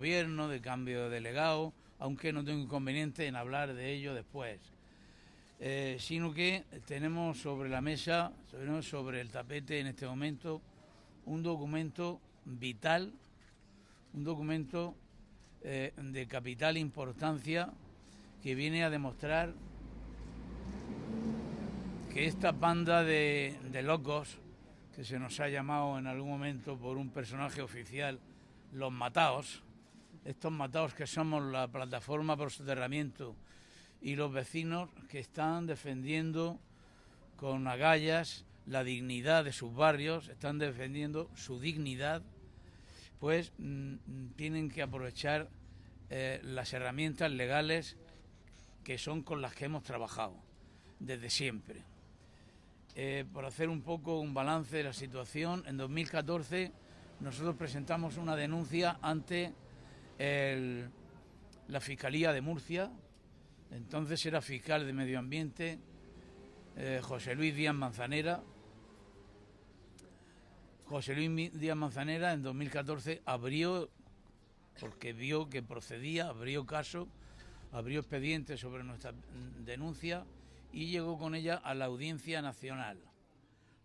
gobierno, de cambio de delegado, aunque no tengo inconveniente en hablar de ello después. Eh, sino que tenemos sobre la mesa, sobre el tapete en este momento, un documento vital, un documento eh, de capital importancia que viene a demostrar que esta banda de, de locos, que se nos ha llamado en algún momento por un personaje oficial, los mataos, estos matados que somos la plataforma por soterramiento y los vecinos que están defendiendo con agallas la dignidad de sus barrios, están defendiendo su dignidad, pues mm, tienen que aprovechar eh, las herramientas legales que son con las que hemos trabajado desde siempre. Eh, por hacer un poco un balance de la situación, en 2014 nosotros presentamos una denuncia ante la Fiscalía de Murcia, entonces era fiscal de Medio Ambiente, eh, José Luis Díaz Manzanera. José Luis Díaz Manzanera en 2014 abrió, porque vio que procedía, abrió caso, abrió expediente sobre nuestra denuncia y llegó con ella a la Audiencia Nacional.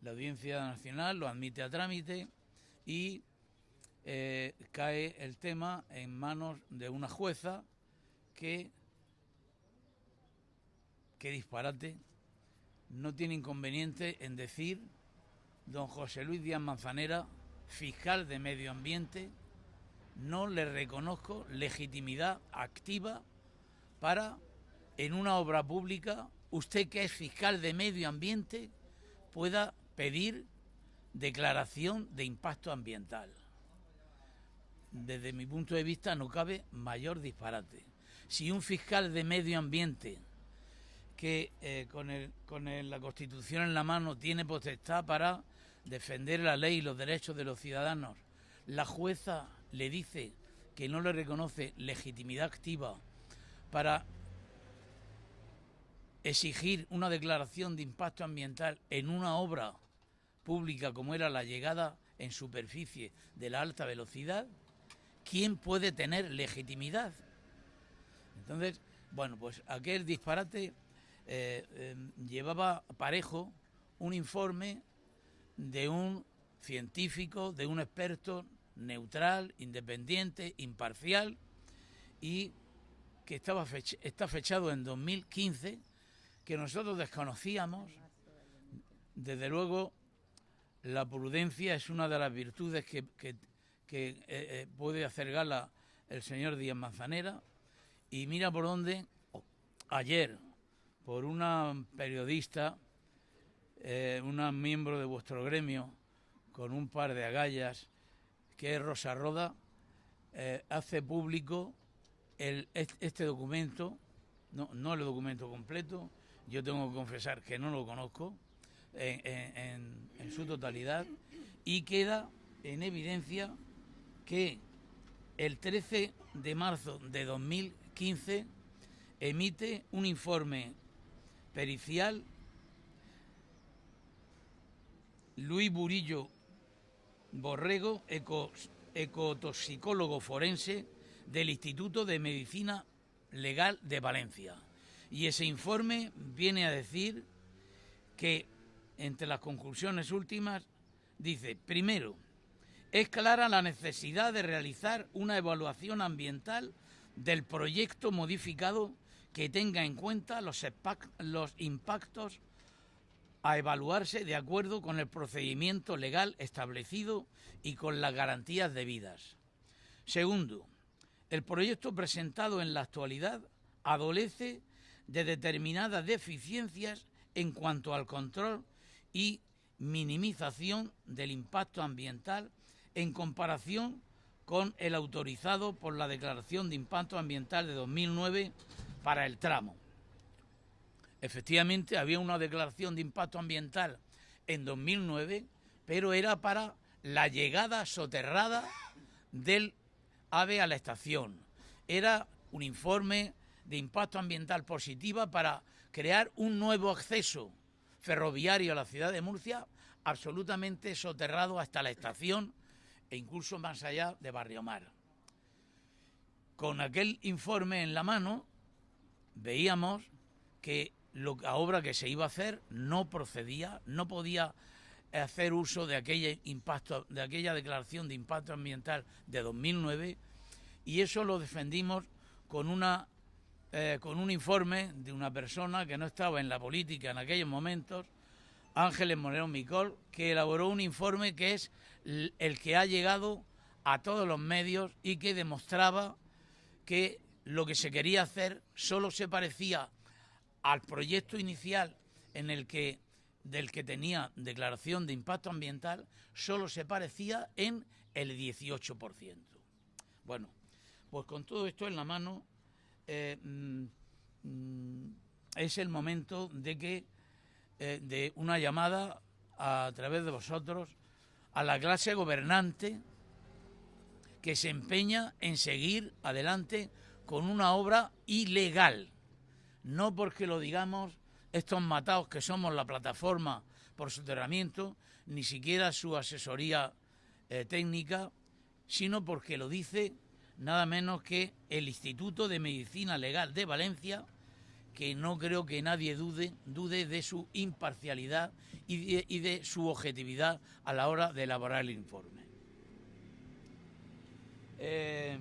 La Audiencia Nacional lo admite a trámite y eh, cae el tema en manos de una jueza que, qué disparate, no tiene inconveniente en decir, don José Luis Díaz Manzanera, fiscal de medio ambiente, no le reconozco legitimidad activa para, en una obra pública, usted que es fiscal de medio ambiente, pueda pedir declaración de impacto ambiental desde mi punto de vista no cabe mayor disparate. Si un fiscal de medio ambiente que eh, con, con la Constitución en la mano tiene potestad para defender la ley y los derechos de los ciudadanos, la jueza le dice que no le reconoce legitimidad activa para exigir una declaración de impacto ambiental en una obra pública como era la llegada en superficie de la alta velocidad, ¿quién puede tener legitimidad? Entonces, bueno, pues aquel disparate eh, em, llevaba parejo un informe de un científico, de un experto neutral, independiente, imparcial y que estaba está fechado en 2015, que nosotros desconocíamos. Desde luego, la prudencia es una de las virtudes que que eh, eh, puede hacer gala el señor Díaz Manzanera. Y mira por dónde ayer por una periodista, eh, una miembro de vuestro gremio con un par de agallas que es Rosa Roda, hace público este documento, no, no el documento completo, yo tengo que confesar que no lo conozco en su totalidad. Y queda en evidencia que el 13 de marzo de 2015 emite un informe pericial Luis Burillo Borrego, ecotoxicólogo forense del Instituto de Medicina Legal de Valencia. Y ese informe viene a decir que, entre las conclusiones últimas, dice, primero, es clara la necesidad de realizar una evaluación ambiental del proyecto modificado que tenga en cuenta los, impactos a evaluarse de acuerdo con el procedimiento legal establecido y con las garantías debidas. Segundo, el proyecto presentado en la actualidad adolece de determinadas deficiencias en cuanto al control y minimización del impacto ambiental en comparación con el autorizado por la Declaración de Impacto Ambiental de 2009 para el tramo. Efectivamente, había una declaración de impacto ambiental en 2009, pero era para la llegada soterrada del AVE a la estación. Era un informe de impacto ambiental positiva para crear un nuevo acceso ferroviario a la ciudad de Murcia, absolutamente soterrado hasta la estación e incluso más allá de Barrio Mar. con aquel informe en la mano veíamos que la obra que se iba a hacer no procedía, no podía hacer uso de aquella impacto, de aquella declaración de impacto ambiental de 2009 y eso lo defendimos con una eh, con un informe de una persona que no estaba en la política en aquellos momentos, Ángeles Moreno Micol, que elaboró un informe que es el que ha llegado a todos los medios y que demostraba que lo que se quería hacer solo se parecía al proyecto inicial en el que del que tenía declaración de impacto ambiental solo se parecía en el 18%. Bueno, pues con todo esto en la mano eh, mm, mm, es el momento de que eh, de una llamada a través de vosotros a la clase gobernante que se empeña en seguir adelante con una obra ilegal. No porque lo digamos estos matados que somos la plataforma por soterramiento, ni siquiera su asesoría eh, técnica, sino porque lo dice nada menos que el Instituto de Medicina Legal de Valencia, que no creo que nadie dude, dude de su imparcialidad y de su objetividad a la hora de elaborar el informe. Eh,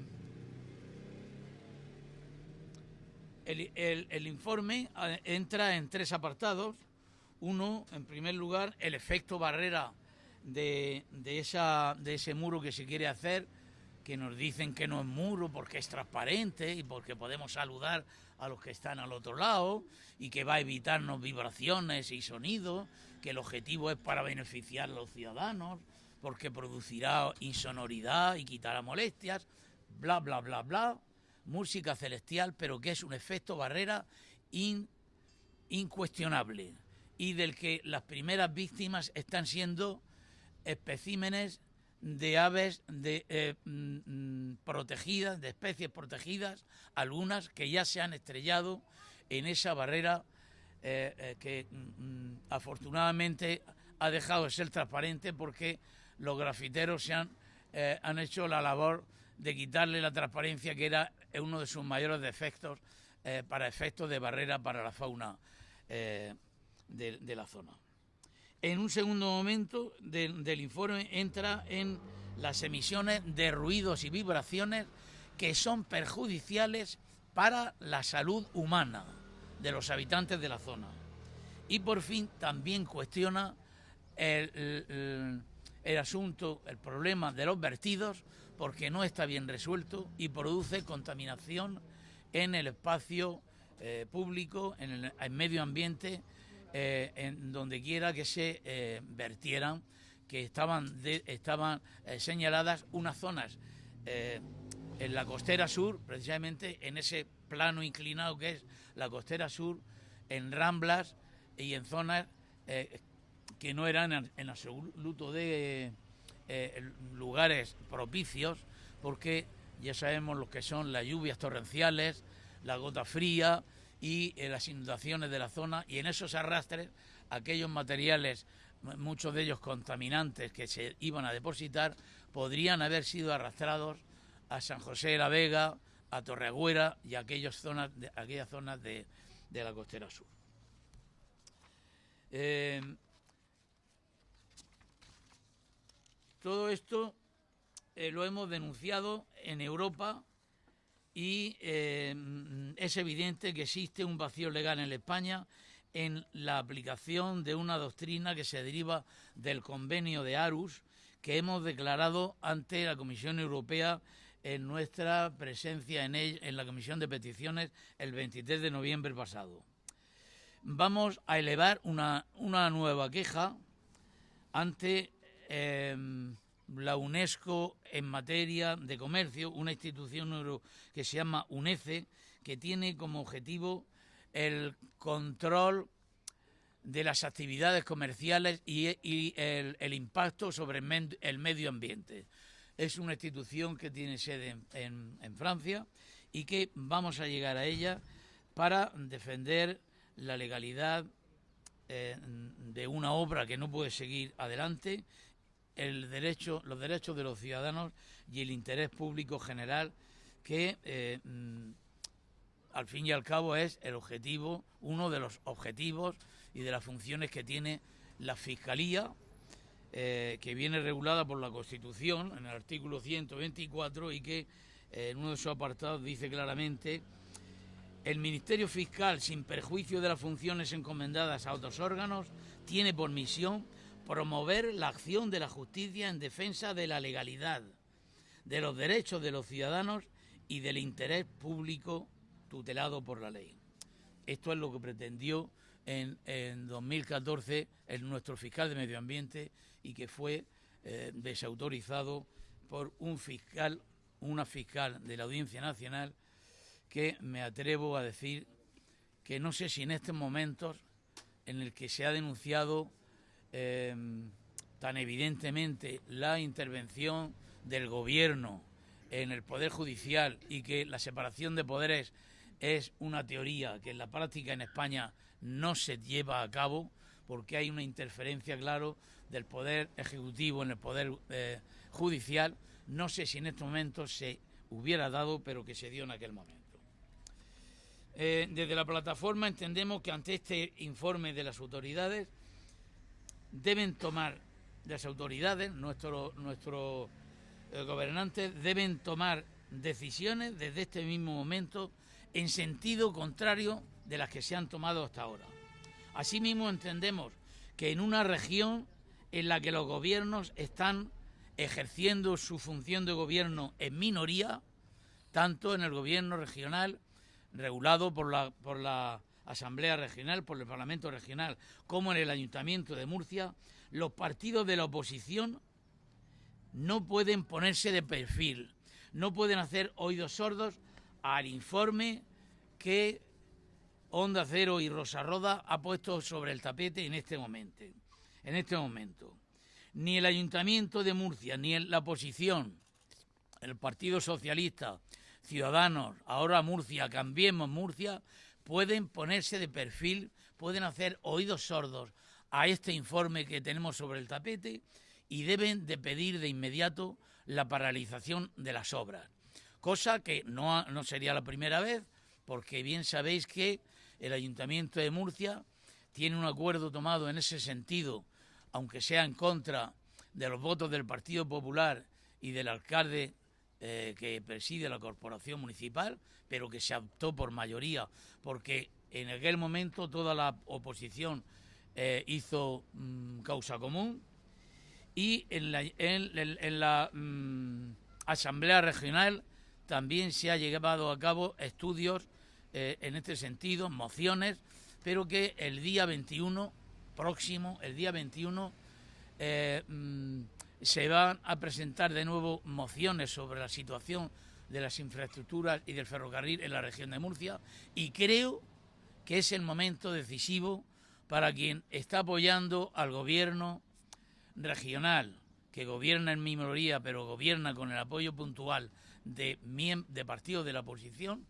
el, informe eh, entra en tres apartados. Uno, en primer lugar, el efecto barrera de, esa, de ese muro que se quiere hacer, que nos dicen que no es muro porque es transparente y porque podemos saludar a los que están al otro lado y que va a evitarnos vibraciones y sonidos, que el objetivo es para beneficiar a los ciudadanos porque producirá insonoridad y quitará molestias, bla, bla, bla, bla, música celestial, pero que es un efecto barrera incuestionable y del que las primeras víctimas están siendo especímenes de aves eh, mm, mm, protegidas, de especies protegidas, algunas que ya se han estrellado en esa barrera eh, eh, que mm, afortunadamente ha dejado de ser transparente porque los grafiteros se han, han hecho la labor de quitarle la transparencia que era uno de sus mayores defectos para efectos de barrera para la fauna de, la zona. En un segundo momento del informe entra en las emisiones de ruidos y vibraciones que son perjudiciales para la salud humana de los habitantes de la zona. Y por fin también cuestiona el asunto, el problema de los vertidos, porque no está bien resuelto y produce contaminación en el espacio eh, público, en el medio ambiente, eh, en donde quiera que se eh, vertieran, que estaban, estaban señaladas unas zonas en la costera sur, precisamente en ese plano inclinado que es la costera sur, en ramblas y en zonas que no eran en absoluto de eh, lugares propicios, porque ya sabemos lo que son las lluvias torrenciales, la gota fría y eh, las inundaciones de la zona, y en esos arrastres, aquellos materiales, muchos de ellos contaminantes que se iban a depositar, podrían haber sido arrastrados a San José de la Vega, a Torreagüera y a aquellas zonas de, aquellas zonas de, la costera sur. Eh, Todo esto eh, lo hemos denunciado en Europa y eh, es evidente que existe un vacío legal en España en la aplicación de una doctrina que se deriva del convenio de Arus que hemos declarado ante la Comisión Europea en nuestra presencia en, la Comisión de Peticiones el 23 de noviembre pasado. Vamos a elevar una, una nueva queja ante Em, la UNESCO en materia de comercio, una institución que se llama UNECE, que tiene como objetivo el control de las actividades comerciales y, el, impacto sobre el, medio ambiente. Es una institución que tiene sede en, Francia y que vamos a llegar a ella para defender la legalidad eh, de una obra que no puede seguir adelante el derecho, los derechos de los ciudadanos y el interés público general que eh, mm, al fin y al cabo es el objetivo, uno de los objetivos y de las funciones que tiene la Fiscalía, eh, que viene regulada por la Constitución en el artículo 124 y que eh, en uno de sus apartados dice claramente el Ministerio Fiscal, sin perjuicio de las funciones encomendadas a otros órganos, tiene por misión promover la acción de la justicia en defensa de la legalidad, de los derechos de los ciudadanos y del interés público tutelado por la ley. Esto es lo que pretendió en, 2014 el, nuestro fiscal de Medio Ambiente y que fue eh, desautorizado por un fiscal, una fiscal de la Audiencia Nacional que me atrevo a decir que no sé si en estos momentos en el que se ha denunciado eh, tan evidentemente la intervención del gobierno en el Poder Judicial y que la separación de poderes es una teoría que en la práctica en España no se lleva a cabo porque hay una interferencia, claro, del Poder Ejecutivo en el Poder eh, Judicial. No sé si en estos momentos se hubiera dado, pero que se dio en aquel momento. Eh, desde la plataforma entendemos que ante este informe de las autoridades deben tomar, las autoridades, nuestros nuestro, eh, gobernantes deben tomar decisiones desde este mismo momento en sentido contrario de las que se han tomado hasta ahora. Asimismo entendemos que en una región en la que los gobiernos están ejerciendo su función de gobierno en minoría, tanto en el gobierno regional regulado por la, por la Asamblea Regional, por el Parlamento Regional, como en el Ayuntamiento de Murcia, los partidos de la oposición no pueden ponerse de perfil, no pueden hacer oídos sordos al informe que Onda Cero y Rosa Roda ha puesto sobre el tapete en este momento. En este momento. Ni el Ayuntamiento de Murcia, ni la oposición, el Partido Socialista, Ciudadanos, ahora Murcia, cambiemos Murcia, pueden ponerse de perfil, pueden hacer oídos sordos a este informe que tenemos sobre el tapete y deben de pedir de inmediato la paralización de las obras. Cosa que no, no sería la primera vez, porque bien sabéis que el Ayuntamiento de Murcia tiene un acuerdo tomado en ese sentido, aunque sea en contra de los votos del Partido Popular y del alcalde eh, que preside la corporación municipal, pero que se optó por mayoría, porque en aquel momento toda la oposición eh, hizo mm, causa común y en la, mm, Asamblea Regional también se ha llevado a cabo estudios eh, en este sentido, mociones, pero que el día 21 próximo, el día 21, se van a presentar de nuevo mociones sobre la situación de las infraestructuras y del ferrocarril en la región de Murcia y creo que es el momento decisivo para quien está apoyando al gobierno regional, que gobierna en minoría, pero gobierna con el apoyo puntual de, de partidos de la oposición,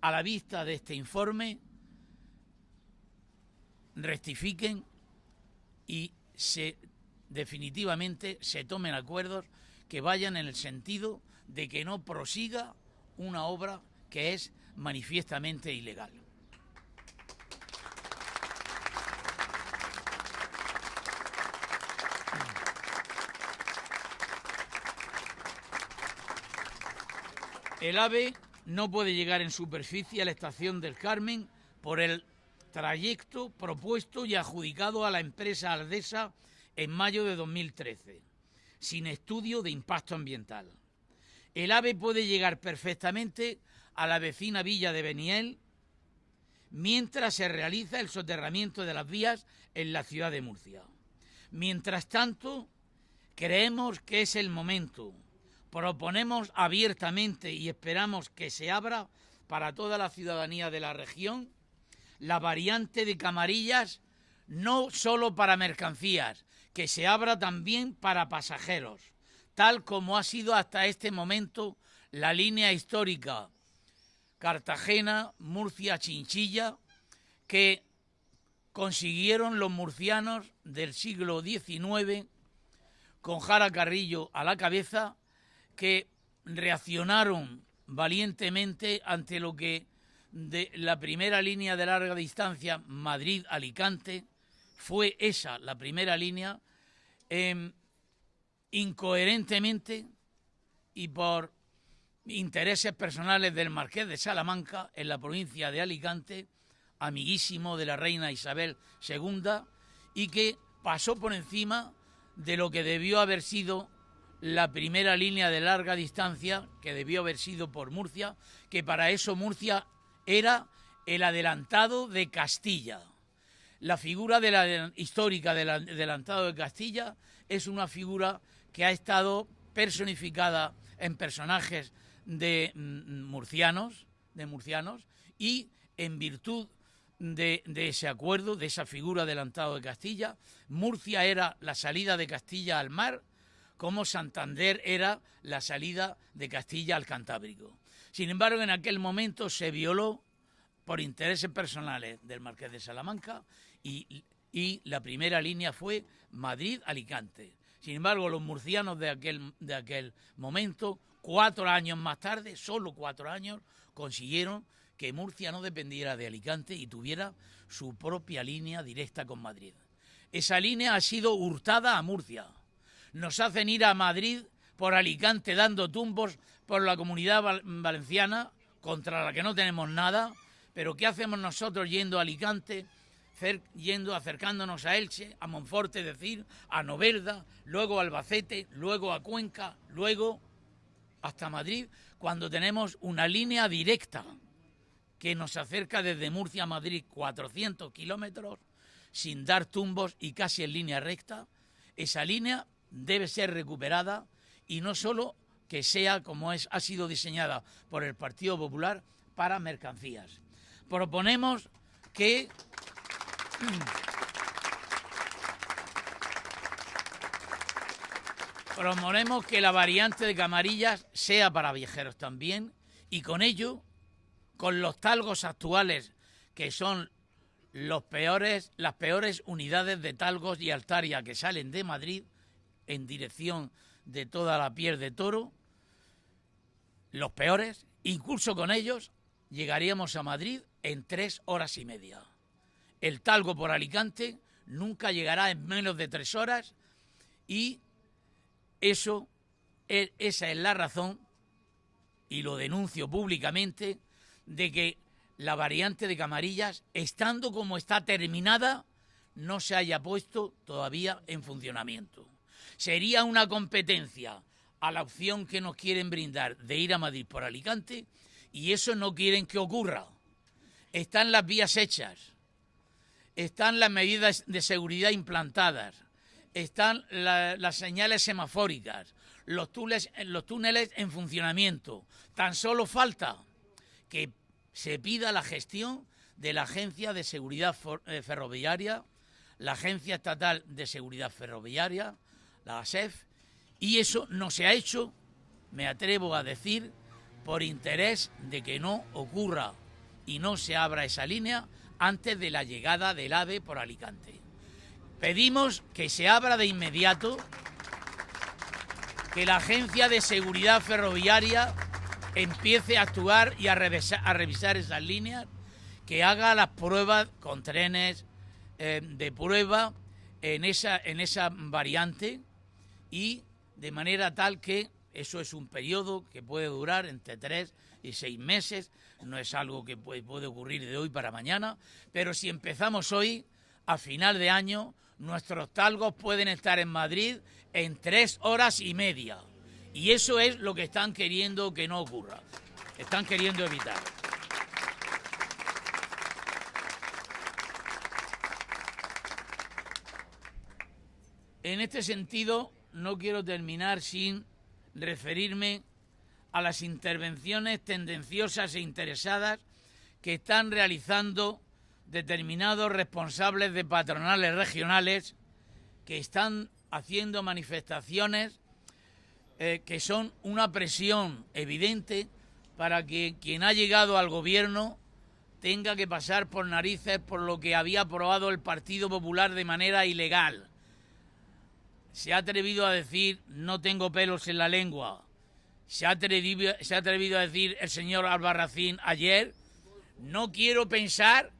a la vista de este informe, rectifiquen y se definitivamente se tomen acuerdos que vayan en el sentido de que no prosiga una obra que es manifiestamente ilegal. El AVE no puede llegar en superficie a la estación del Carmen por el trayecto propuesto y adjudicado a la empresa Aldesa en mayo de 2013, sin estudio de impacto ambiental. El AVE puede llegar perfectamente a la vecina villa de Beniel mientras se realiza el soterramiento de las vías en la ciudad de Murcia. Mientras tanto, creemos que es el momento. Proponemos abiertamente y esperamos que se abra para toda la ciudadanía de la región la variante de Camarillas no solo para mercancías, que se abra también para pasajeros, tal como ha sido hasta este momento la línea histórica Cartagena, Murcia, Chinchilla, que consiguieron los murcianos del siglo XIX, con Jara Carrillo a la cabeza, que reaccionaron valientemente ante lo que de la primera línea de larga distancia Madrid-Alicante fue esa, la primera línea, em, incoherentemente y por intereses personales del marqués de Salamanca en la provincia de Alicante, amiguísimo de la reina Isabel II, y que pasó por encima de lo que debió haber sido la primera línea de larga distancia, que debió haber sido por Murcia, que para eso Murcia era el adelantado de Castilla. La figura de la, histórica del adelantado de Castilla es una figura que ha estado personificada en personajes de mm, murcianos, de murcianos, y en virtud de, ese acuerdo, de esa figura adelantado de Castilla, Murcia era la salida de Castilla al mar, como Santander era la salida de Castilla al Cantábrico. Sin embargo, en aquel momento se violó por intereses personales del Marqués de Salamanca y la primera línea fue Madrid-Alicante. Sin embargo, los murcianos de aquel, de aquel momento, cuatro años más tarde, solo cuatro años, consiguieron que Murcia no dependiera de Alicante y tuviera su propia línea directa con Madrid. Esa línea ha sido hurtada a Murcia. Nos hacen ir a Madrid por Alicante dando tumbos por la comunidad valenciana, contra la que no tenemos nada, pero ¿qué hacemos nosotros yendo a Alicante yendo, acercándonos a Elche, a Monforte, decir, a Novelda, luego a Albacete, luego a Cuenca, luego hasta Madrid, cuando tenemos una línea directa que nos acerca desde Murcia a Madrid 400 kilómetros, sin dar tumbos y casi en línea recta, esa línea debe ser recuperada y no solo que sea como es, ha sido diseñada por el Partido Popular para mercancías. Proponemos que Promovemos que la variante de Camarillas sea para viajeros también y con ello, con los talgos actuales que son los peores, las peores unidades de talgos y altaria que salen de Madrid en dirección de toda la piel de toro, los peores, incluso con ellos llegaríamos a Madrid en tres horas y media el talgo por Alicante nunca llegará en menos de tres horas y eso, e, esa es la razón, y lo denuncio públicamente, de que la variante de Camarillas, estando como está terminada, no se haya puesto todavía en funcionamiento. Sería una competencia a la opción que nos quieren brindar de ir a Madrid por Alicante y eso no quieren que ocurra. Están las vías hechas están las medidas de seguridad implantadas, están las señales semafóricas, los túneles, los túneles en funcionamiento. Tan solo falta que se pida la gestión de la Agencia de Seguridad eh, Ferroviaria, la Agencia Estatal de Seguridad Ferroviaria, la ASEF, y eso no se ha hecho, me atrevo a decir, por interés de que no ocurra y no se abra esa línea antes de la llegada del AVE por Alicante. Pedimos que se abra de inmediato, que la Agencia de Seguridad Ferroviaria empiece a actuar y a revisar, esas líneas, que haga las pruebas con trenes eh, de prueba en esa, en esa variante y de manera tal que eso es un periodo que puede durar entre tres y seis meses, no es algo que puede, ocurrir de hoy para mañana, pero si empezamos hoy, a final de año, nuestros talgos pueden estar en Madrid en tres horas y media. Y eso es lo que están queriendo que no ocurra. Están queriendo evitar. En este sentido, no quiero terminar sin referirme a las intervenciones tendenciosas e interesadas que están realizando determinados responsables de patronales regionales que están haciendo manifestaciones eh, que son una presión evidente para que quien ha llegado al gobierno tenga que pasar por narices por lo que había aprobado el Partido Popular de manera ilegal. Se ha atrevido a decir no tengo pelos en la lengua, se ha, atrevido, se ha atrevido a decir el señor Albarracín ayer, no quiero pensar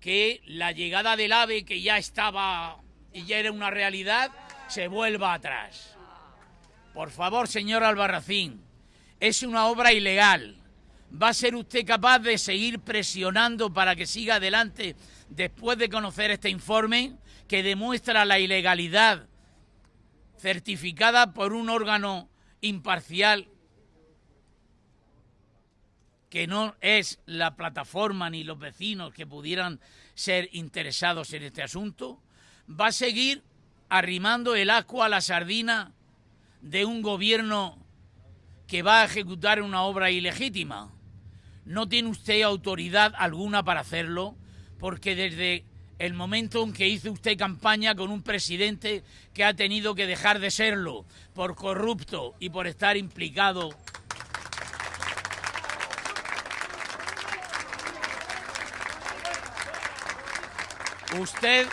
que la llegada del AVE, que ya estaba y ya era una realidad, se vuelva atrás. Por favor, señor Albarracín, es una obra ilegal. ¿Va a ser usted capaz de seguir presionando para que siga adelante después de conocer este informe que demuestra la ilegalidad certificada por un órgano imparcial que no es la plataforma ni los vecinos que pudieran ser interesados en este asunto, va a seguir arrimando el asco a la sardina de un gobierno que va a ejecutar una obra ilegítima. No tiene usted autoridad alguna para hacerlo, porque desde el momento en que hizo usted campaña con un presidente que ha tenido que dejar de serlo por corrupto y por estar implicado Usted,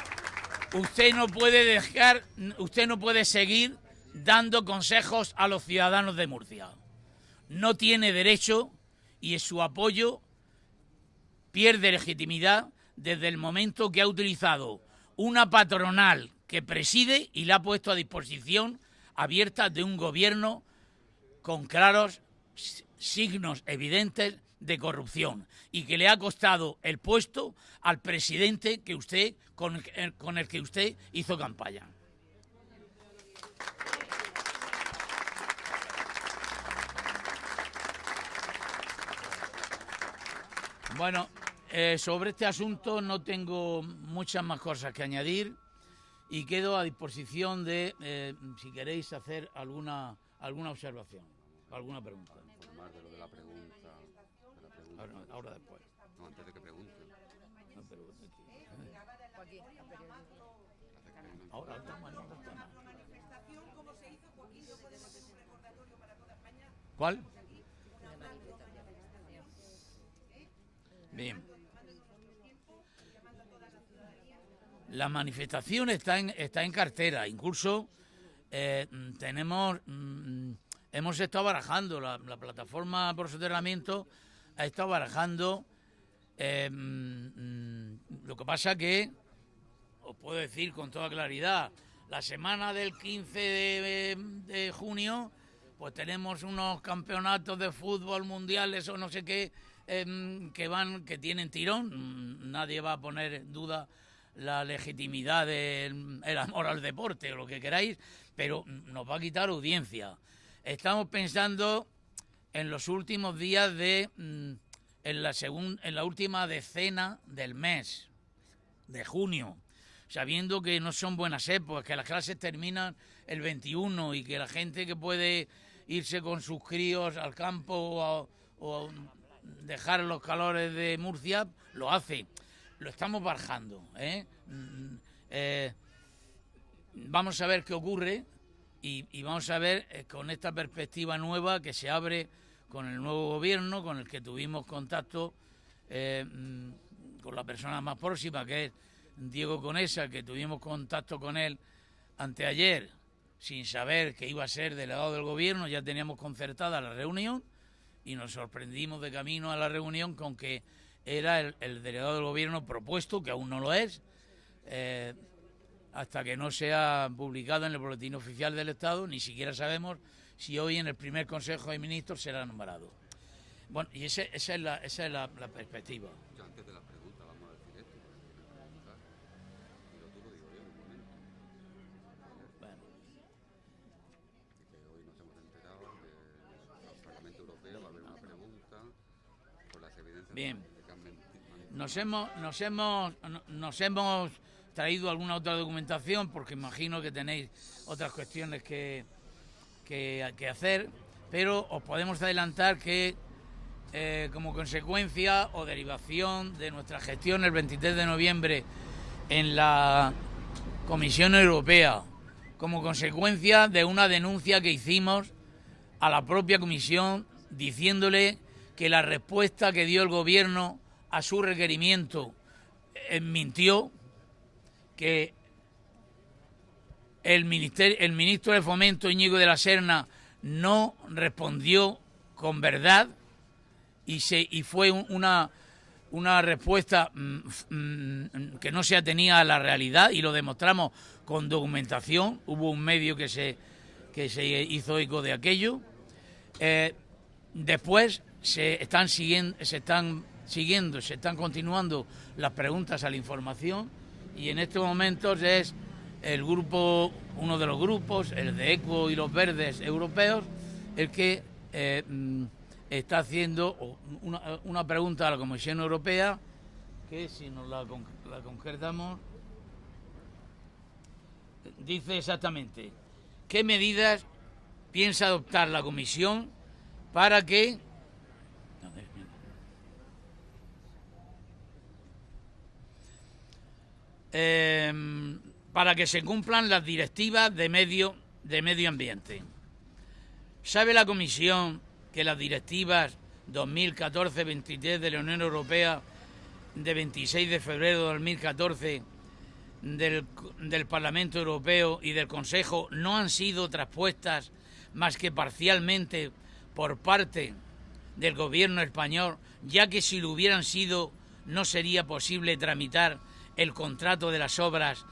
usted no puede dejar, usted no puede seguir dando consejos a los ciudadanos de Murcia. No tiene derecho y su apoyo pierde legitimidad desde el momento que ha utilizado una patronal que preside y la ha puesto a disposición abierta de un gobierno con claros signos evidentes de corrupción y que le ha costado el puesto al presidente que usted con el, con el que usted hizo campaña. Bueno, eh, sobre este asunto no tengo muchas más cosas que añadir y quedo a disposición de, eh, si queréis, hacer alguna, alguna observación, alguna pregunta. Ahora, después. No, antes de que pregunte. No, pero, Ahora estamos en otro tema. ¿Cuál? Bien. La manifestación está en, está en cartera. Incluso eh, tenemos, mm, hemos estado barajando la, la plataforma por soterramiento ha estado barajando. Eh, mm, lo que pasa que, os puedo decir con toda claridad, la semana del 15 de, junio, pues tenemos unos campeonatos de fútbol mundiales o no sé qué em, que van, que tienen tirón. Nadie va a poner duda la legitimidad del amor al deporte o lo que queráis, pero nos va a quitar audiencia. Estamos pensando en los últimos días de mm, en la en la última decena del mes de junio, sabiendo que no son buenas épocas, que las clases terminan el 21 y que la gente que puede irse con sus críos al campo o, dejar los calores de Murcia, lo hace. Lo estamos bajando. ¿eh? Mm, eh, vamos a ver qué ocurre y, vamos a ver eh, con esta perspectiva nueva que se abre con el nuevo gobierno, con el que tuvimos contacto mm, con la persona más próxima, que es Diego Conesa, que tuvimos contacto con él anteayer, sin saber que iba a ser delegado del gobierno, ya teníamos concertada la reunión y nos sorprendimos de camino a la reunión con que era el, delegado del gobierno propuesto, que aún no lo es, eh, hasta que no sea publicado en el boletín oficial del Estado, ni siquiera sabemos si hoy en el primer Consejo de Ministros será nombrado. Bueno, y esa es, la, esa es la, perspectiva. Yo antes de la pregunta vamos a decir esto. Y lo digo yo en un momento. Bueno. Que hoy nos hemos enterado que el Parlamento Europeo va a haber una pregunta por las evidencias Bien. Que Nos hemos, nos hemos, nos hemos traído alguna otra documentación porque imagino que tenéis otras cuestiones que que, hacer, pero os podemos adelantar que eh, como consecuencia o derivación de nuestra gestión el 23 de noviembre en la Comisión Europea, como consecuencia de una denuncia que hicimos a la propia Comisión diciéndole que la respuesta que dio el Gobierno a su requerimiento eh, mintió, que el, ministerio, el ministro de Fomento, Íñigo de la Serna, no respondió con verdad y, se, y fue una, una respuesta mm, mm, que no se atenía a la realidad y lo demostramos con documentación. Hubo un medio que se, que se hizo eco de aquello. Eh, después se están siguiendo, se están siguiendo, se están continuando las preguntas a la información y en estos momentos es el grupo, uno de los grupos, el de ECO y los verdes europeos, el que eh, mm, está haciendo una, pregunta a la Comisión Europea, que si nos la, la dice exactamente, ¿qué medidas piensa adoptar la Comisión para que Em, para que se cumplan las directivas de medio, de medio ambiente. ¿Sabe la Comisión que las directivas 2014-23 de la Unión Europea de 26 de febrero de 2014 del, del Parlamento Europeo y del Consejo no han sido traspuestas más que parcialmente por parte del gobierno español, ya que si lo hubieran sido no sería posible tramitar el contrato de las obras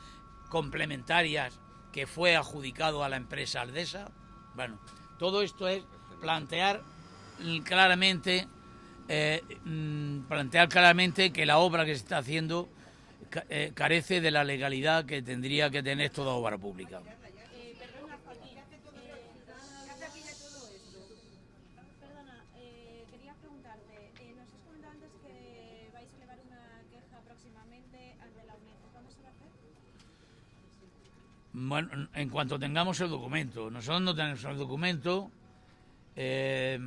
complementarias que fue adjudicado a la empresa Aldesa. Bueno, todo esto es plantear claramente, eh, mm, plantear claramente que la obra que se está haciendo eh, carece de la legalidad que tendría que tener toda obra pública. Bueno, en cuanto tengamos el documento. Nosotros no tenemos el documento. Eh,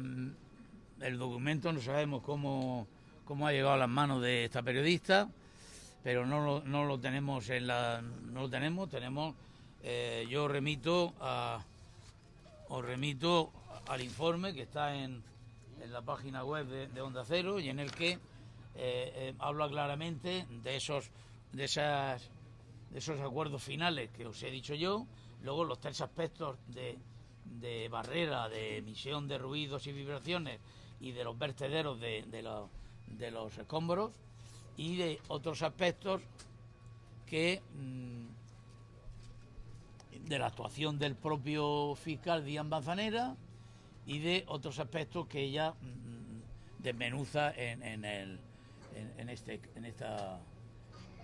el documento no sabemos cómo, cómo ha llegado a las manos de esta periodista, pero no lo, no lo tenemos en la, no lo tenemos. Tenemos, eh, yo remito a, os remito al informe que está en, en la página web de, Onda Cero y en el que eh, habla claramente de esos, de esas de esos acuerdos finales que os he dicho yo, luego los tres aspectos de, de barrera, de emisión de ruidos y vibraciones y de los vertederos de, de, los escombros y de otros aspectos que mm, de la actuación del propio fiscal Díaz Manzanera y de otros aspectos que ella mm, desmenuza en, en, el, en, este, en esta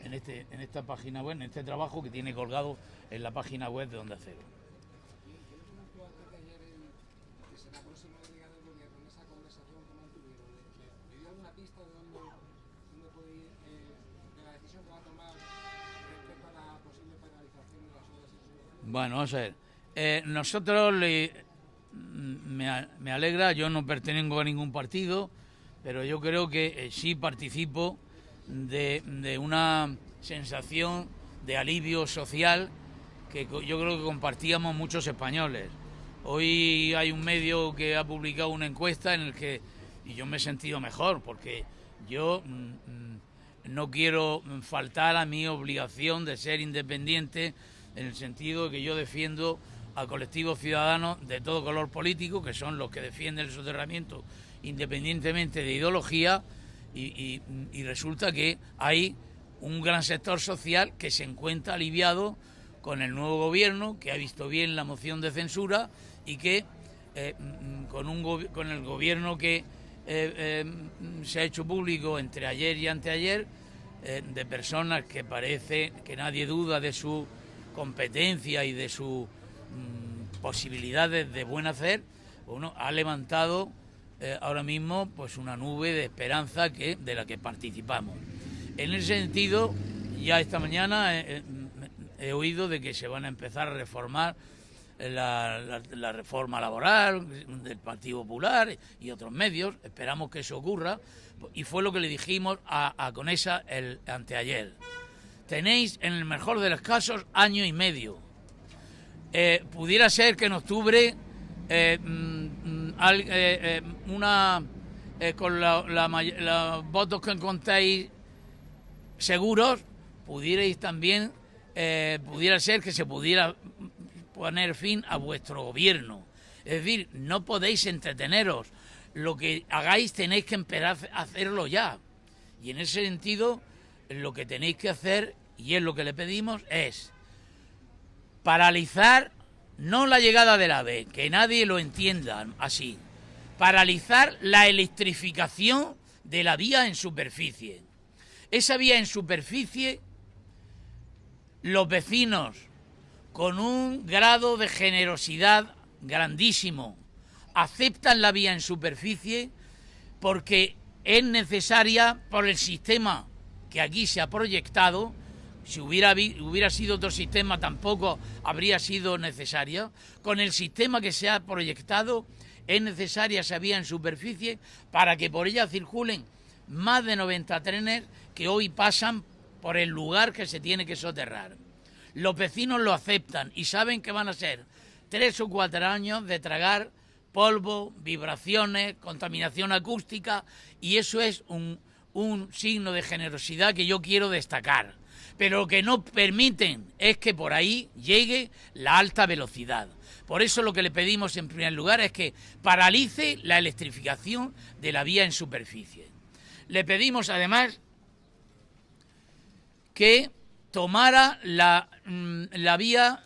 en, este, en esta página web, en este trabajo que tiene colgado en la página web de Onda Cero. Bueno, vamos a ver. Eh, nosotros le, me, me, alegra, yo no pertenezco a ningún partido, pero yo creo que eh, sí participo de, una sensación de alivio social que yo creo que compartíamos muchos españoles. Hoy hay un medio que ha publicado una encuesta en el que y yo me he sentido mejor porque yo mm, mm, no quiero faltar a mi obligación de ser independiente en el sentido de que yo defiendo a colectivos ciudadanos de todo color político, que son los que defienden el soterramiento independientemente de ideología, y, resulta que hay un gran sector social que se encuentra aliviado con el nuevo gobierno, que ha visto bien la moción de censura y que eh, mm, con, un con el gobierno que eh, eh, se ha hecho público entre ayer y anteayer, de personas que parece que nadie duda de su competencia y de sus mm, posibilidades de buen hacer, uno ha levantado eh, ahora mismo pues una nube de esperanza que de la que participamos. En ese sentido, ya esta mañana he, oído de que se van a empezar a reformar la, reforma laboral del Partido Popular y otros medios. Esperamos que eso ocurra. Y fue lo que le dijimos a, Conesa el anteayer. Tenéis, en el mejor de los casos, año y medio. Eh, pudiera ser que en octubre eh, mm, eh, eh, una con los votos que encontráis seguros, pudierais también, pudiera ser que se pudiera poner fin a vuestro gobierno. Es decir, no podéis entreteneros. Lo que hagáis tenéis que empezar a hacerlo ya. Y en ese sentido, lo que tenéis que hacer, y es lo que le pedimos, es paralizar no la llegada del AVE, que nadie lo entienda así, paralizar la electrificación de la vía en superficie. Esa vía en superficie, los vecinos, con un grado de generosidad grandísimo, aceptan la vía en superficie porque es necesaria por el sistema que aquí se ha proyectado. Si hubiera, hubiera sido otro sistema tampoco habría sido necesaria. Con el sistema que se ha proyectado es necesaria esa vía en superficie para que por ella circulen más de 90 trenes que hoy pasan por el lugar que se tiene que soterrar. Los vecinos lo aceptan y saben que van a ser tres o cuatro años de tragar polvo, vibraciones, contaminación acústica y eso es un signo de generosidad que yo quiero destacar. Pero lo que no permiten es que por ahí llegue la alta velocidad. Por eso lo que le pedimos en primer lugar es que paralice la electrificación de la vía en superficie. Le pedimos además que tomara la, mm, la vía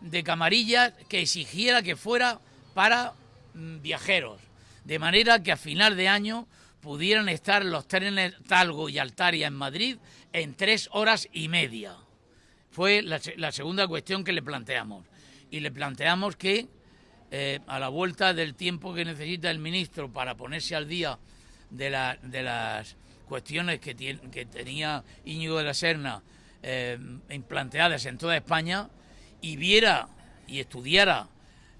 de camarillas que exigiera que fuera para mm, viajeros, de manera que a final de año pudieran estar los trenes Talgo y Altaria en Madrid en tres horas y media. Fue la, segunda cuestión que le planteamos. Y le planteamos que eh, a la vuelta del tiempo que necesita el ministro para ponerse al día de, las cuestiones que, que, tenía Íñigo de la Serna eh, en toda España, y viera y estudiara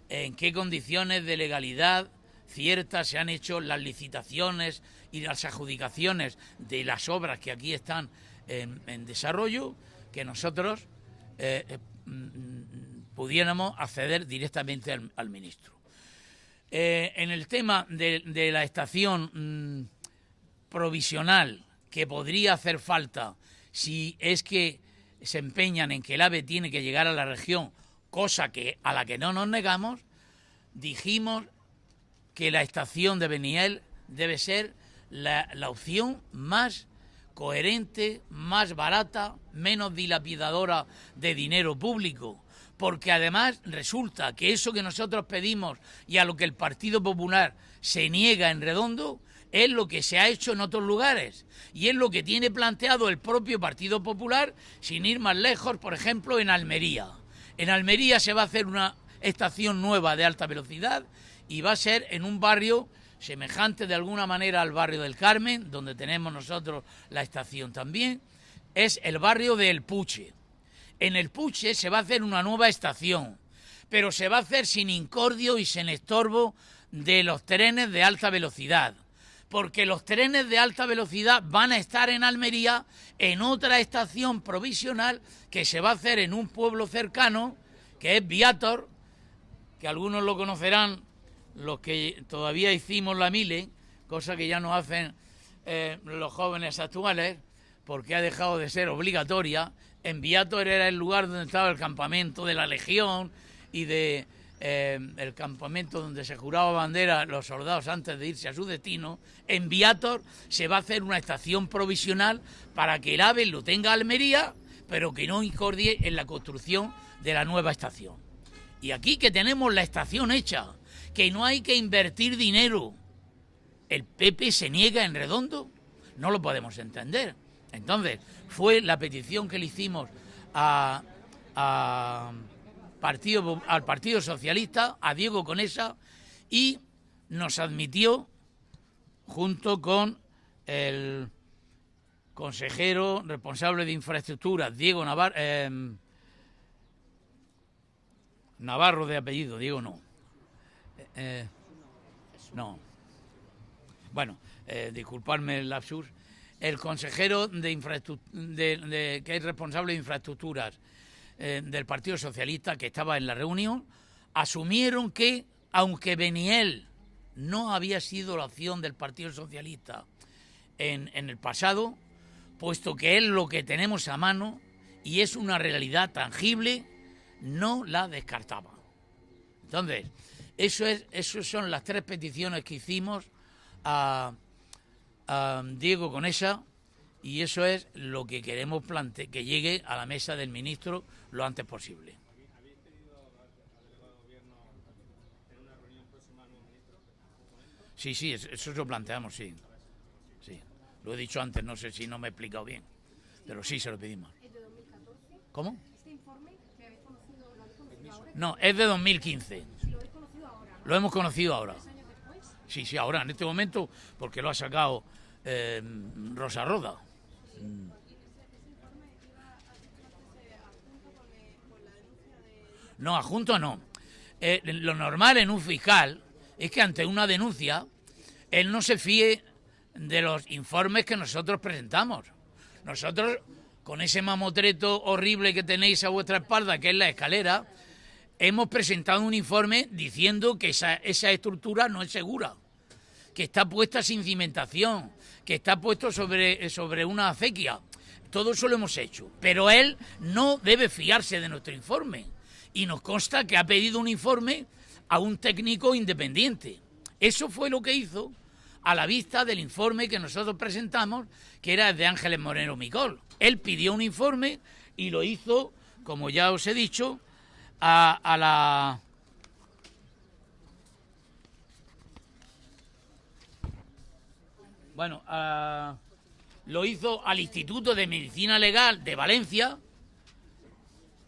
en qué condiciones de legalidad ciertas se han hecho las licitaciones y las adjudicaciones de las obras que aquí están en, desarrollo, que nosotros eh, eh, mm, pudiéramos acceder directamente al, ministro. Eh, en el tema de, la estación mm, provisional que podría hacer falta si es que se empeñan en que el AVE tiene que llegar a la región, cosa que a la que no nos negamos, dijimos que la estación de Beniel debe ser la, la opción más coherente, más barata, menos dilapidadora de dinero público porque además resulta que eso que nosotros pedimos y a lo que el Partido Popular se niega en redondo es lo que se ha hecho en otros lugares y es lo que tiene planteado el propio Partido Popular sin ir más lejos, por ejemplo, en Almería. En Almería se va a hacer una estación nueva de alta velocidad y va a ser en un barrio semejante de alguna manera al barrio del Carmen, donde tenemos nosotros la estación también, es el barrio del Puche. En el Puche se va a hacer una nueva estación, pero se va a hacer sin incordio y sin estorbo de los trenes de alta velocidad porque los trenes de alta velocidad van a estar en Almería en otra estación provisional que se va a hacer en un pueblo cercano, que es Viator, que algunos lo conocerán, los que todavía hicimos la mile, cosa que ya no hacen eh, los jóvenes actuales, porque ha dejado de ser obligatoria. En Viator era el lugar donde estaba el campamento de la Legión y de eh, el campamento donde se juraba bandera los soldados antes de irse a su destino, en Viator se va a hacer una estación provisional para que el AVE lo tenga Almería, pero que no incordie en la construcción de la nueva estación. Y aquí que tenemos la estación hecha, que no hay que invertir dinero, el PP se niega en redondo, no lo podemos entender. Entonces, fue la petición que le hicimos a partido, al Partido Socialista, a Diego Conesa, y nos admitió, junto con el consejero responsable de infraestructuras, Diego Navarro, em, Navarro de apellido, Diego no. Eh, no. Bueno, eh, disculparme el lapsus. El consejero de, de, que es responsable de infraestructuras eh, del Partido Socialista que estaba en la reunión, asumieron que, aunque Beniel no había sido la opción del Partido Socialista en, en el pasado, puesto que es lo que tenemos a mano y es una realidad tangible, no la descartaba. Entonces, Eso es, esas son las tres peticiones que hicimos a, Diego Conesa y eso es lo que queremos plante que llegue a la mesa del ministro lo antes posible. Sí, sí, eso lo planteamos, sí. Sí, lo he dicho antes, no sé si no me he explicado bien, pero sí se lo pedimos. ¿Cómo? No, es de 2015. Lo hemos conocido ahora. Sí, sí, ahora, en este momento, porque lo ha sacado eh, Rosa Roda. No, adjunto no. Eh, lo normal en un fiscal es que ante una denuncia él no se fíe de los informes que nosotros presentamos. Nosotros, con ese mamotreto horrible que tenéis a vuestra espalda, que es la escalera, hemos presentado un informe diciendo que esa, estructura no es segura, que está puesta sin cimentación, que está puesto sobre, sobre una acequia. Todo eso lo hemos hecho. Pero él no debe fiarse de nuestro informe. Y nos consta que ha pedido un informe a un técnico independiente. Eso fue lo que hizo a la vista del informe que nosotros presentamos, que era de Ángeles Moreno Micol. Él pidió un informe y lo hizo, como ya os he dicho, a, la... Bueno, lo hizo al Instituto de Medicina Legal de Valencia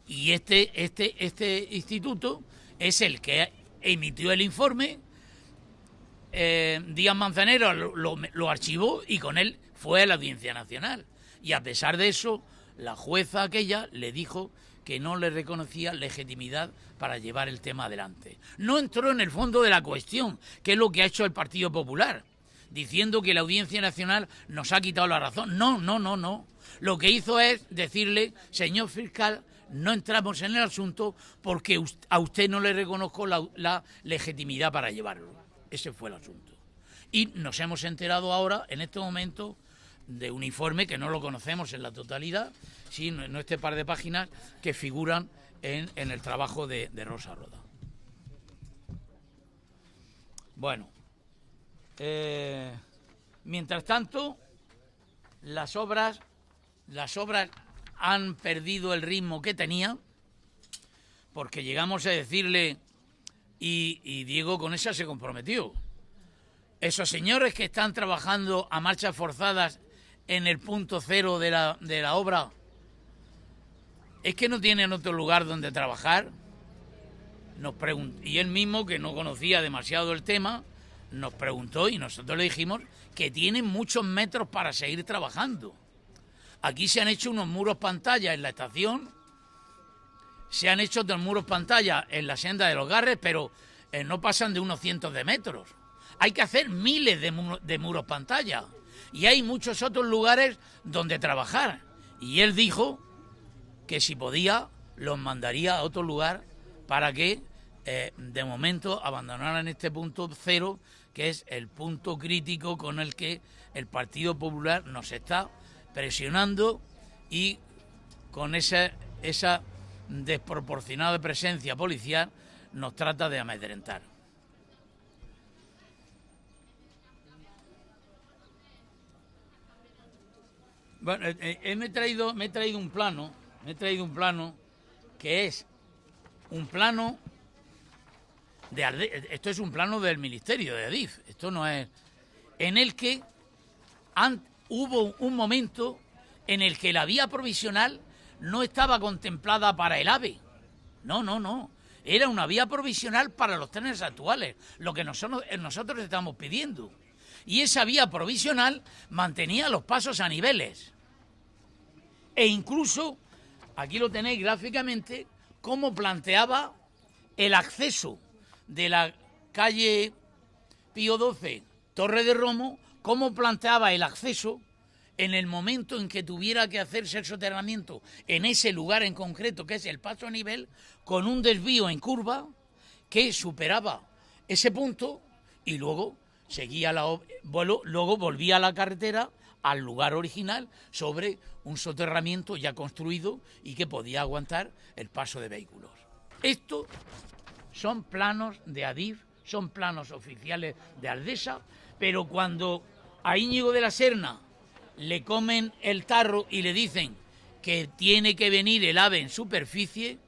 y este, este, este instituto es el que emitió el informe. Eh, Díaz Manzanero lo, lo archivó y con él fue a la Audiencia Nacional. Y a pesar de eso, la jueza aquella le dijo que no le reconocía legitimidad para llevar el tema adelante. No entró en el fondo de la cuestión, que es lo que ha hecho el Partido Popular, diciendo que la Audiencia Nacional nos ha quitado la razón. No, no, no, no. Lo que hizo es decirle, señor fiscal, no entramos en el asunto porque a usted no le reconozco la, la legitimidad para llevarlo. Ese fue el asunto. Y nos hemos enterado ahora, en este momento, de un informe que no lo conocemos en la totalidad, sino en este par de páginas que figuran en, el trabajo de, Rosa Roda. Bueno, eh, mientras tanto, las obras, las obras han perdido el ritmo que tenían, porque llegamos a decirle, y, y Diego con esa se comprometió, esos señores que están trabajando a marchas forzadas en el punto cero de la, de la obra es que no tienen otro lugar donde trabajar. Nos y él mismo, que no conocía demasiado el tema, nos preguntó y nosotros le dijimos que tienen muchos metros para seguir trabajando. Aquí se han hecho unos muros pantalla en la estación, se han hecho otros muros pantalla en la senda de los Garres, pero eh, no pasan de unos cientos de metros. Hay que hacer miles de, de muros pantalla y hay muchos otros lugares donde trabajar. Y él dijo que si podía los mandaría a otro lugar para que eh, de momento abandonaran este punto cero, que es el punto crítico con el que el Partido Popular nos está presionando y con esa, esa desproporcionada presencia policial nos trata de amedrentar. Bueno, eh, eh, me, he traído, me he traído un plano, me he traído un plano que es un plano de esto es un plano del Ministerio de Adif, esto no es en el que hubo un momento en el que la vía provisional no estaba contemplada para el AVE. No, no, no. Era una vía provisional para los trenes actuales, lo que nosotros, nosotros estamos pidiendo. Y esa vía provisional mantenía los pasos a niveles. E incluso, aquí lo tenéis gráficamente, cómo planteaba el acceso de la calle Pío XII, Torre de Romo, cómo planteaba el acceso en el momento en que tuviera que hacerse el soterramiento en ese lugar en concreto, que es el paso a nivel, con un desvío en curva que superaba ese punto y luego seguía la luego volvía a la carretera al lugar original sobre un soterramiento ya construido y que podía aguantar el paso de vehículos. Esto son planos de Adif, son planos oficiales de Aldesa, pero cuando a Íñigo de la Serna le comen el tarro y le dicen que tiene que venir el ave en superficie,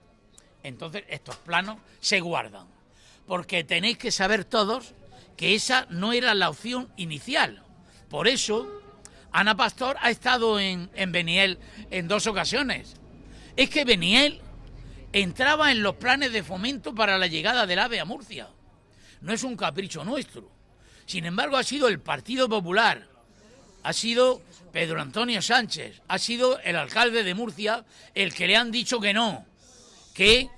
entonces estos planos se guardan. Porque tenéis que saber todos que esa no era la opción inicial. Por eso, Ana Pastor ha estado en, en Beniel en dos ocasiones. Es que Beniel entraba en los planes de fomento para la llegada del AVE a Murcia. No es un capricho nuestro. Sin embargo, ha sido el Partido Popular, ha sido Pedro Antonio Sánchez, ha sido el alcalde de Murcia el que le han dicho que no, que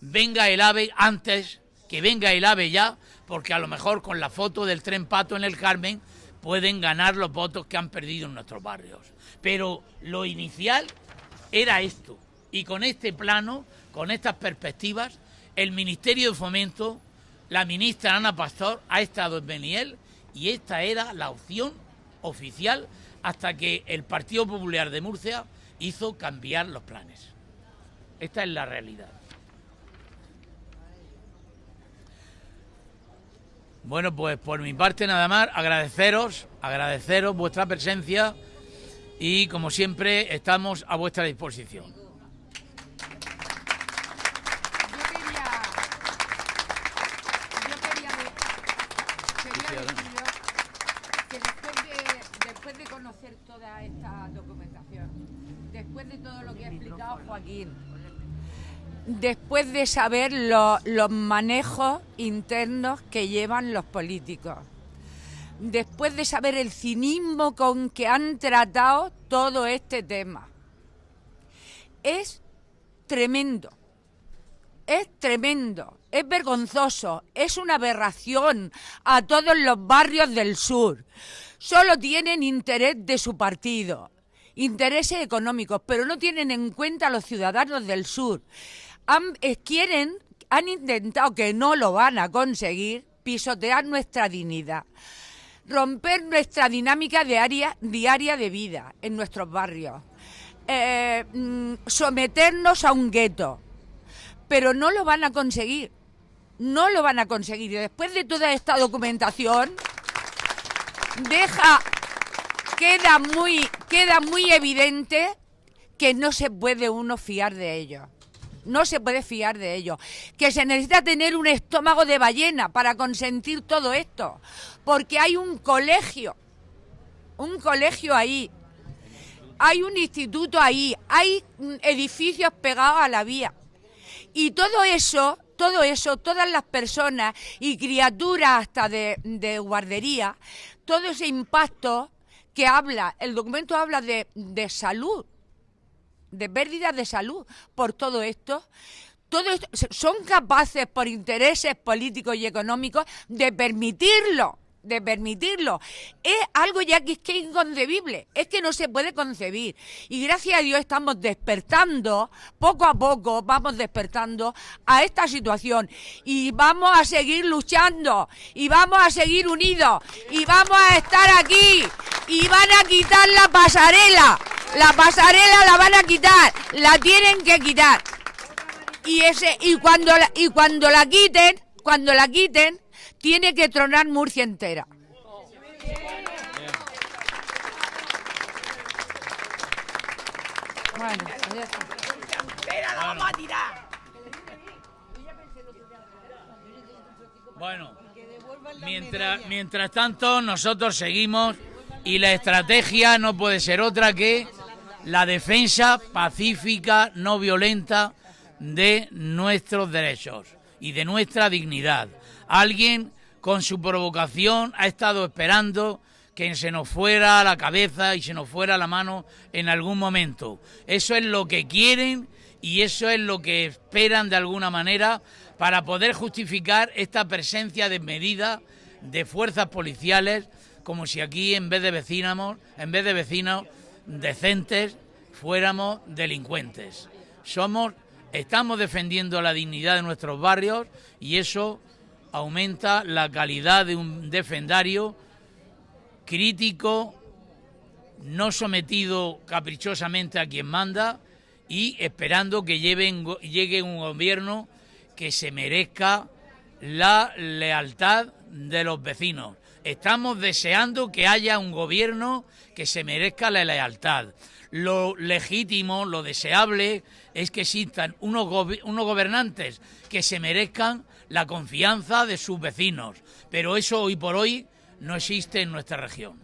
venga el AVE antes, que venga el AVE ya, porque a lo mejor con la foto del tren pato en el Carmen pueden ganar los votos que han perdido en nuestros barrios. Pero lo inicial era esto. Y con este plano, con estas perspectivas, el Ministerio de Fomento, la ministra Ana Pastor, ha estado en Beniel y esta era la opción oficial hasta que el Partido Popular de Murcia hizo cambiar los planes. Esta es la realidad. Bueno, pues por mi parte nada más, agradeceros, agradeceros vuestra presencia y como siempre estamos a vuestra disposición. Después de saber los manejos internos que llevan los políticos, después de saber el cinismo con que han tratado todo este tema. Es tremendo, es tremendo, es vergonzoso, es una aberración a todos los barrios del sur. Solo tienen interés de su partido, intereses económicos, pero no tienen en cuenta a los ciudadanos del sur. Han, quieren, han intentado que no lo van a conseguir, pisotear nuestra dignidad, romper nuestra dinámica diaria, de vida en nuestros barrios, eh, mm, someternos a un gueto, pero no lo van a conseguir, no lo van a conseguir. Y después de toda esta documentación, queda muy evidente que no se puede uno fiar de ellos. No se puede fiar de ellos. Que se necesita tener un estómago de ballena para consentir todo esto. Porque hay un colegio, un colegio ahí, hay un instituto ahí, hay edificios pegados a la vía. Y todo eso, todo eso, todas las personas y criaturas hasta de, de guardería, todo ese impacto que habla, el documento habla de salud, de pérdidas de salud por todo esto. Todo esto, son capaces por intereses políticos y económicos de permitirlo de permitirlo. Es algo ya que es, que inconcebible, es que no se puede concebir. Y gracias a Dios estamos despertando, poco a poco vamos despertando a esta situación. Y vamos a seguir luchando, y vamos a seguir unidos, y vamos a estar aquí, y van a quitar la pasarela. La pasarela la van a quitar, la tienen que quitar. Y ese y cuando y cuando la quiten, cuando la quiten, tiene que tronar Murcia entera. Bueno, la vamos a tirar. Bueno, mientras, mientras tanto nosotros seguimos y la estrategia no puede ser otra que la defensa pacífica, no violenta de nuestros derechos y de nuestra dignidad. Alguien con su provocación ha estado esperando que se nos fuera la cabeza y se nos fuera la mano en algún momento. Eso es lo que quieren y eso es lo que esperan de alguna manera para poder justificar esta presencia desmedida de fuerzas policiales, como si aquí en vez de vecinos, en vez de vecinos decentes, fuéramos delincuentes. Somos, estamos defendiendo la dignidad de nuestros barrios y eso aumenta la calidad de un defendario crítico, no sometido caprichosamente a quien manda y esperando que llegue un gobierno que se merezca la lealtad de los vecinos. Estamos deseando que haya un gobierno que se merezca la lealtad. Lo legítimo, lo deseable es que existan unos, unos gobernantes que se merezcan la confianza de sus vecinos. Pero eso hoy por hoy no existe en nuestra región.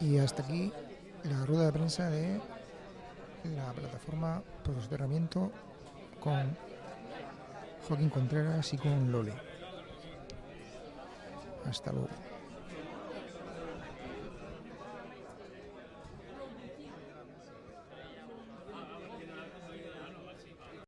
Y hasta aquí la rueda de prensa de la plataforma Posicionamiento con Con Lole. Hasta luego.